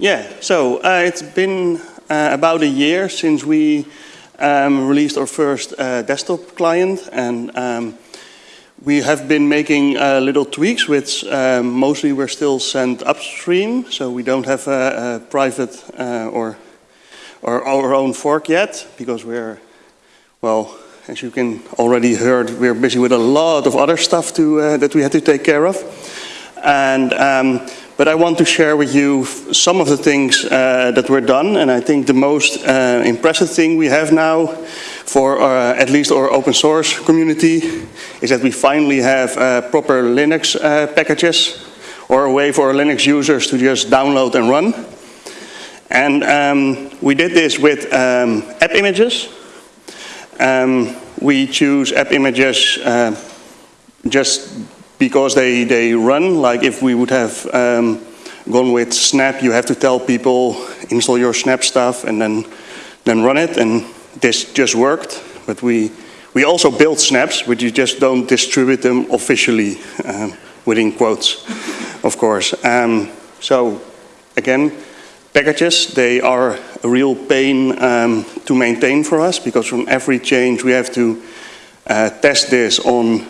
Yeah, so uh, it's been uh, about a year since we um, released our first uh, desktop client and um, we have been making uh, little tweaks which um, mostly were still sent upstream so we don't have a, a private uh, or, or our own fork yet because we're, well, as you can already heard, we're busy with a lot of other stuff to, uh, that we had to take care of. And, um, but I want to share with you some of the things uh, that were done. And I think the most uh, impressive thing we have now for uh, at least our open source community is that we finally have uh, proper Linux uh, packages or a way for Linux users to just download and run. And um, we did this with um, app images. Um, we choose app images uh, just because they, they run. Like if we would have um, gone with Snap, you have to tell people install your Snap stuff and then, then run it. And this just worked. But we, we also build snaps, but you just don't distribute them officially, um, within quotes, of course. Um, so again, packages, they are a real pain um, to maintain for us because from every change we have to uh, test this on,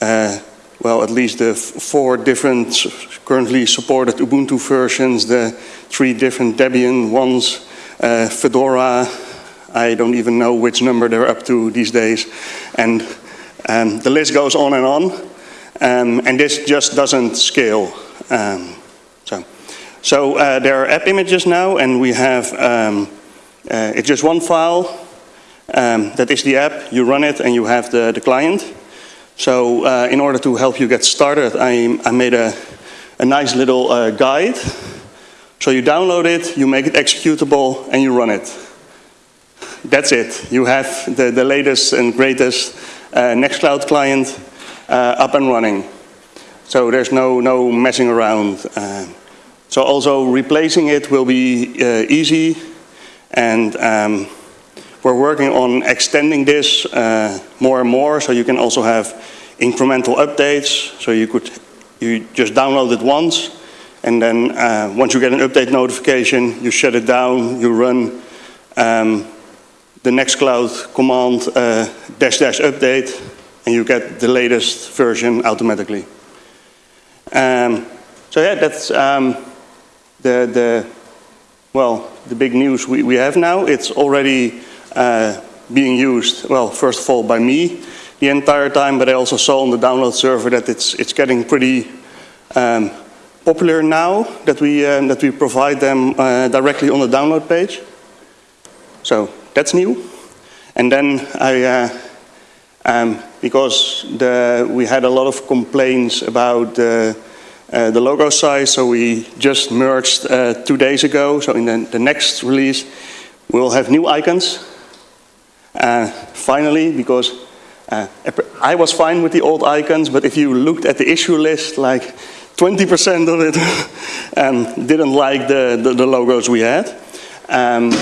uh, well, at least the four different currently supported Ubuntu versions, the three different Debian ones, uh, Fedora, I don't even know which number they're up to these days. And um, the list goes on and on. Um, and this just doesn't scale. Um, so so uh, there are app images now, and we have, um, uh, it's just one file. Um, that is the app. You run it, and you have the, the client. So uh, in order to help you get started, I, I made a, a nice little uh, guide. So you download it, you make it executable, and you run it that's it. You have the, the latest and greatest uh, Nextcloud client uh, up and running. So there's no, no messing around. Uh, so also replacing it will be uh, easy and um, we're working on extending this uh, more and more so you can also have incremental updates. So you could you just download it once and then uh, once you get an update notification, you shut it down, you run um, the Nextcloud command uh, dash dash update and you get the latest version automatically. Um, so yeah, that's um, the, the, well, the big news we, we have now. It's already uh, being used, well, first of all by me the entire time, but I also saw on the download server that it's, it's getting pretty um, popular now that we, um, that we provide them uh, directly on the download page. So that's new. And then I, uh, um, because the, we had a lot of complaints about the, uh, the logo size, so we just merged uh, two days ago. So in the, the, next release, we'll have new icons. Uh, finally, because uh, I was fine with the old icons, but if you looked at the issue list, like 20% of it um, didn't like the, the, the, logos we had. Um,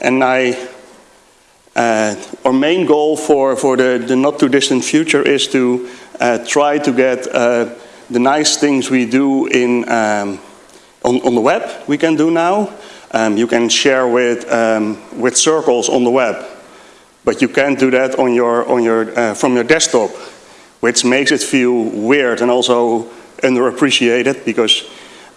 and I uh, our main goal for, for the, the not too distant future is to uh, try to get uh, the nice things we do in, um, on, on the web we can do now. Um, you can share with, um, with circles on the web, but you can't do that on your, on your, uh, from your desktop, which makes it feel weird and also underappreciated because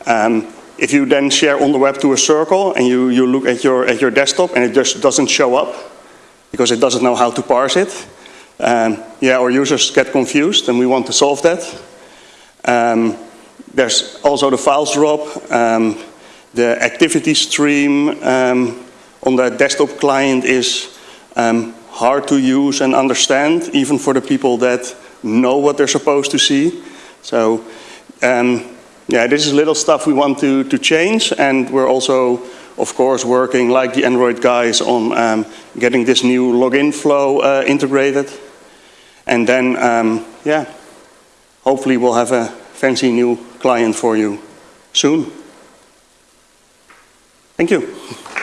um, if you then share on the web to a circle and you, you look at your, at your desktop and it just doesn't show up, because it doesn't know how to parse it. Um, yeah, our users get confused and we want to solve that. Um, there's also the files drop, um, the activity stream um, on the desktop client is um, hard to use and understand, even for the people that know what they're supposed to see. So um, yeah, this is little stuff we want to, to change and we're also of course, working like the Android guys on um, getting this new login flow uh, integrated. And then, um, yeah, hopefully we'll have a fancy new client for you soon. Thank you.